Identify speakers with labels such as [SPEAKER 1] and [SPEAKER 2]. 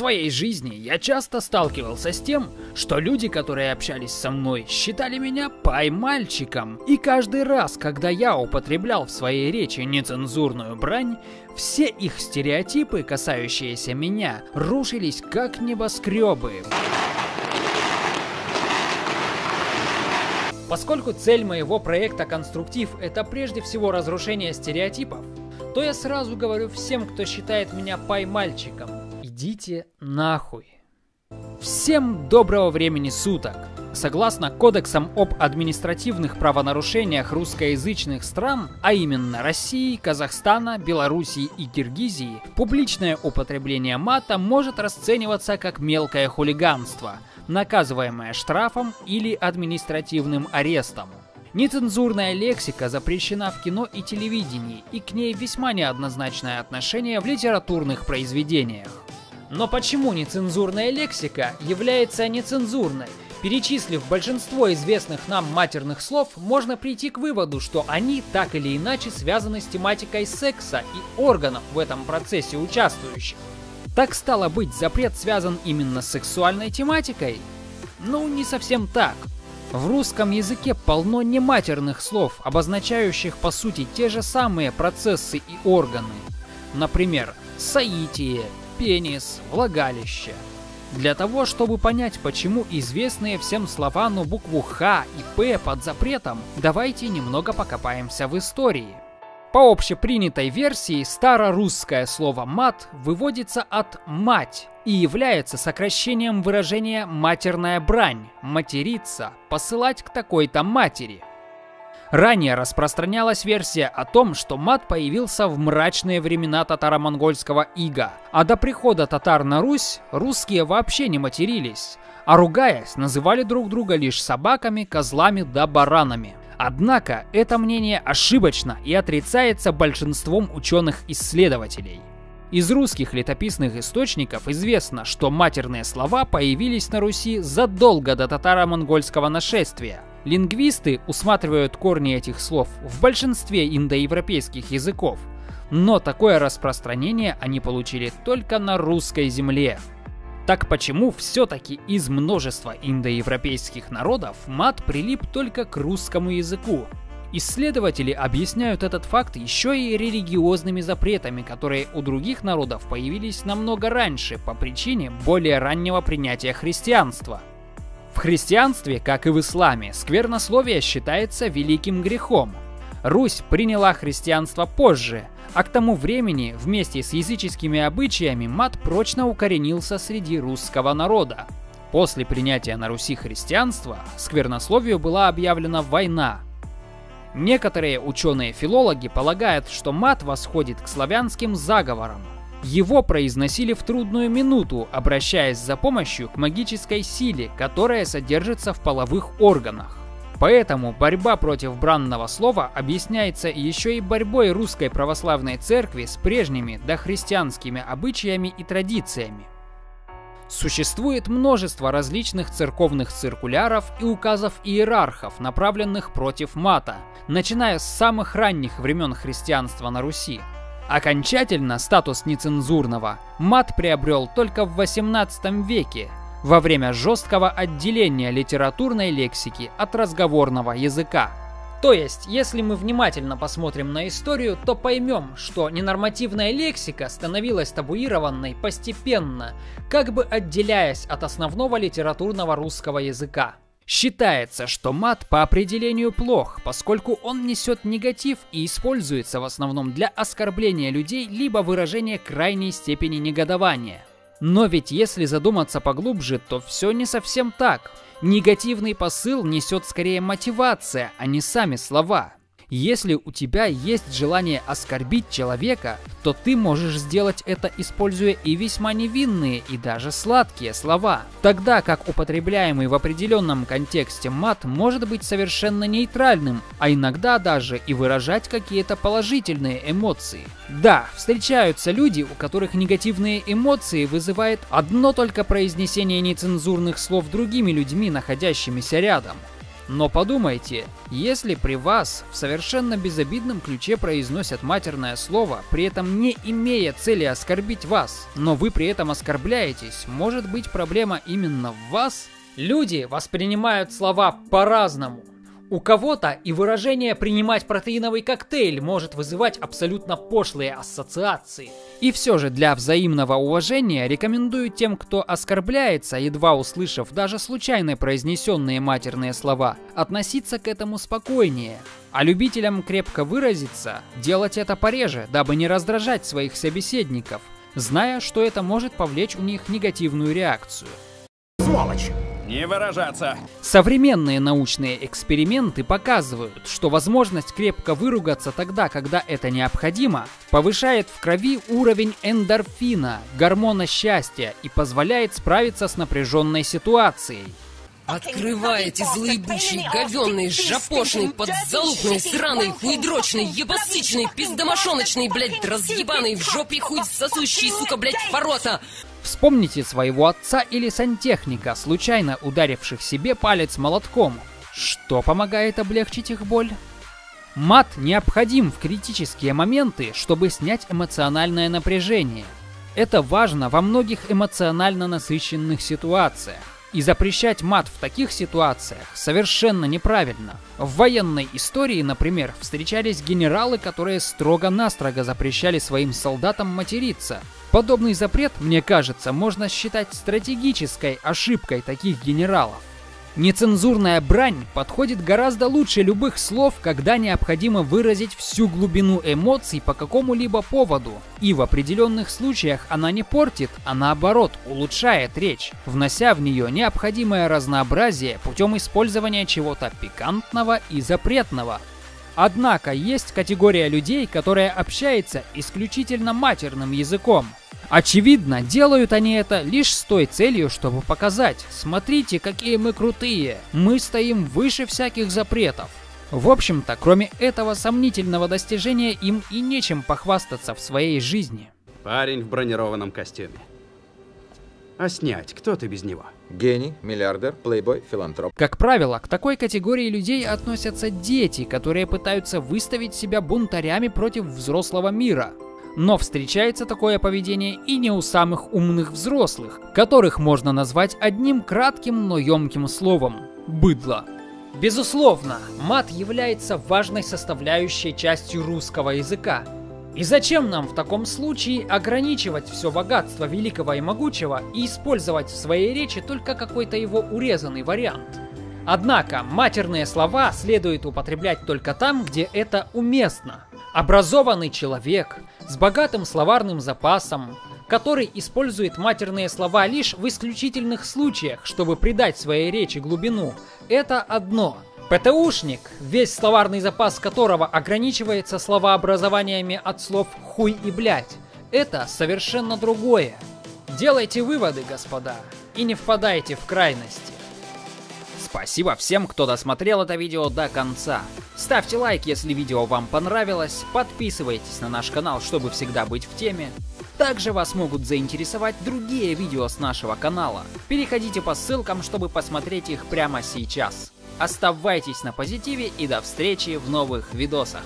[SPEAKER 1] своей жизни я часто сталкивался с тем, что люди, которые общались со мной, считали меня пай-мальчиком. И каждый раз, когда я употреблял в своей речи нецензурную брань, все их стереотипы, касающиеся меня, рушились как небоскребы. Поскольку цель моего проекта «Конструктив» — это прежде всего разрушение стереотипов, то я сразу говорю всем, кто считает меня пай-мальчиком, идите нахуй. Всем доброго времени суток! Согласно кодексам об административных правонарушениях русскоязычных стран, а именно России, Казахстана, Белоруссии и Киргизии, публичное употребление мата может расцениваться как мелкое хулиганство, наказываемое штрафом или административным арестом. Нецензурная лексика запрещена в кино и телевидении, и к ней весьма неоднозначное отношение в литературных произведениях. Но почему нецензурная лексика является нецензурной? Перечислив большинство известных нам матерных слов, можно прийти к выводу, что они так или иначе связаны с тематикой секса и органов в этом процессе участвующих. Так стало быть, запрет связан именно с сексуальной тематикой? Ну, не совсем так. В русском языке полно нематерных слов, обозначающих по сути те же самые процессы и органы. Например, соитие, пенис, влагалище. Для того, чтобы понять, почему известные всем слова на букву Х и П под запретом, давайте немного покопаемся в истории. По общепринятой версии, старорусское слово «мат» выводится от «мать» и является сокращением выражения «матерная брань», «материться», «посылать к такой-то матери». Ранее распространялась версия о том, что мат появился в мрачные времена татаро-монгольского ига, а до прихода татар на Русь русские вообще не матерились, а ругаясь, называли друг друга лишь собаками, козлами да баранами. Однако это мнение ошибочно и отрицается большинством ученых-исследователей. Из русских летописных источников известно, что матерные слова появились на Руси задолго до татаро-монгольского нашествия. Лингвисты усматривают корни этих слов в большинстве индоевропейских языков, но такое распространение они получили только на русской земле. Так почему все-таки из множества индоевропейских народов мат прилип только к русскому языку? Исследователи объясняют этот факт еще и религиозными запретами, которые у других народов появились намного раньше по причине более раннего принятия христианства. В христианстве, как и в исламе, сквернословие считается великим грехом. Русь приняла христианство позже – а к тому времени вместе с языческими обычаями мат прочно укоренился среди русского народа. После принятия на Руси христианства сквернословию была объявлена война. Некоторые ученые-филологи полагают, что мат восходит к славянским заговорам. Его произносили в трудную минуту, обращаясь за помощью к магической силе, которая содержится в половых органах. Поэтому борьба против бранного слова объясняется еще и борьбой русской православной церкви с прежними дохристианскими обычаями и традициями. Существует множество различных церковных циркуляров и указов иерархов, направленных против мата, начиная с самых ранних времен христианства на Руси. Окончательно статус нецензурного мат приобрел только в 18 веке, во время жесткого отделения литературной лексики от разговорного языка. То есть, если мы внимательно посмотрим на историю, то поймем, что ненормативная лексика становилась табуированной постепенно, как бы отделяясь от основного литературного русского языка. Считается, что мат по определению плох, поскольку он несет негатив и используется в основном для оскорбления людей либо выражения крайней степени негодования. Но ведь если задуматься поглубже, то все не совсем так. Негативный посыл несет скорее мотивация, а не сами слова. Если у тебя есть желание оскорбить человека, то ты можешь сделать это, используя и весьма невинные, и даже сладкие слова. Тогда как употребляемый в определенном контексте мат может быть совершенно нейтральным, а иногда даже и выражать какие-то положительные эмоции. Да, встречаются люди, у которых негативные эмоции вызывает одно только произнесение нецензурных слов другими людьми, находящимися рядом. Но подумайте, если при вас в совершенно безобидном ключе произносят матерное слово, при этом не имея цели оскорбить вас, но вы при этом оскорбляетесь, может быть проблема именно в вас? Люди воспринимают слова по-разному. У кого-то и выражение «принимать протеиновый коктейль» может вызывать абсолютно пошлые ассоциации. И все же для взаимного уважения рекомендую тем, кто оскорбляется, едва услышав даже случайно произнесенные матерные слова, относиться к этому спокойнее. А любителям крепко выразиться, делать это пореже, дабы не раздражать своих собеседников, зная, что это может повлечь у них негативную реакцию.
[SPEAKER 2] Сволочь! Не выражаться.
[SPEAKER 1] Современные научные эксперименты показывают, что возможность крепко выругаться тогда, когда это необходимо, повышает в крови уровень эндорфина, гормона счастья и позволяет справиться с напряженной ситуацией.
[SPEAKER 3] Открываете злоебучий, говенный, жопошный, подзалупный, сраный, хуйдрочный, ебасычный, пиздомошоночный, блядь, разъебаный, в жопе хуй сосущий, сука, блядь, ворота!
[SPEAKER 1] Вспомните своего отца или сантехника, случайно ударивших себе палец молотком. Что помогает облегчить их боль? Мат необходим в критические моменты, чтобы снять эмоциональное напряжение. Это важно во многих эмоционально насыщенных ситуациях. И запрещать мат в таких ситуациях совершенно неправильно. В военной истории, например, встречались генералы, которые строго-настрого запрещали своим солдатам материться. Подобный запрет, мне кажется, можно считать стратегической ошибкой таких генералов. Нецензурная брань подходит гораздо лучше любых слов, когда необходимо выразить всю глубину эмоций по какому-либо поводу. И в определенных случаях она не портит, а наоборот улучшает речь, внося в нее необходимое разнообразие путем использования чего-то пикантного и запретного. Однако есть категория людей, которая общается исключительно матерным языком – Очевидно, делают они это лишь с той целью, чтобы показать, смотрите, какие мы крутые, мы стоим выше всяких запретов. В общем-то, кроме этого сомнительного достижения, им и нечем похвастаться в своей жизни.
[SPEAKER 2] Парень в бронированном костюме. А снять, кто ты без него?
[SPEAKER 4] Гений, миллиардер, плейбой, филантроп.
[SPEAKER 1] Как правило, к такой категории людей относятся дети, которые пытаются выставить себя бунтарями против взрослого мира. Но встречается такое поведение и не у самых умных взрослых, которых можно назвать одним кратким, но емким словом – быдло. Безусловно, мат является важной составляющей частью русского языка. И зачем нам в таком случае ограничивать все богатство великого и могучего и использовать в своей речи только какой-то его урезанный вариант? Однако матерные слова следует употреблять только там, где это уместно. Образованный человек с богатым словарным запасом, который использует матерные слова лишь в исключительных случаях, чтобы придать своей речи глубину, это одно. ПТУшник, весь словарный запас которого ограничивается словообразованиями от слов «хуй» и «блять», это совершенно другое. Делайте выводы, господа, и не впадайте в крайности. Спасибо всем, кто досмотрел это видео до конца. Ставьте лайк, если видео вам понравилось, подписывайтесь на наш канал, чтобы всегда быть в теме. Также вас могут заинтересовать другие видео с нашего канала. Переходите по ссылкам, чтобы посмотреть их прямо сейчас. Оставайтесь на позитиве и до встречи в новых видосах.